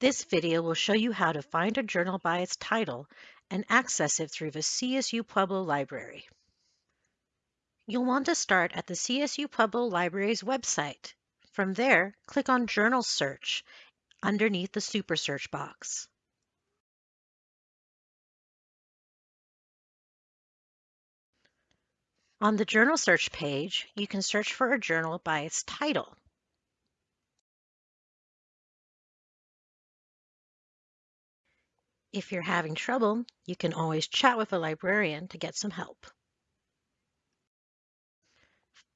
This video will show you how to find a journal by its title and access it through the CSU Pueblo Library. You'll want to start at the CSU Pueblo Library's website. From there, click on Journal Search underneath the Super Search box. On the Journal Search page, you can search for a journal by its title. If you're having trouble, you can always chat with a librarian to get some help.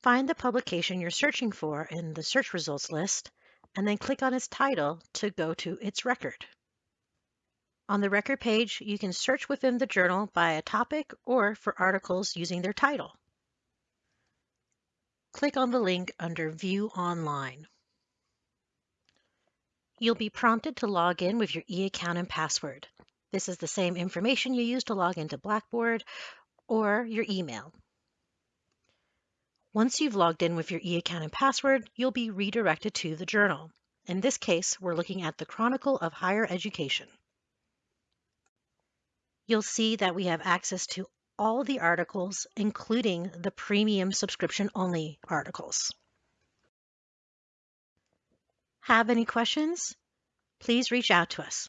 Find the publication you're searching for in the search results list, and then click on its title to go to its record. On the record page, you can search within the journal by a topic or for articles using their title. Click on the link under View Online. You'll be prompted to log in with your e-account and password. This is the same information you use to log into Blackboard or your email. Once you've logged in with your e-account and password, you'll be redirected to the journal. In this case, we're looking at the Chronicle of Higher Education. You'll see that we have access to all the articles, including the premium subscription only articles. Have any questions? Please reach out to us.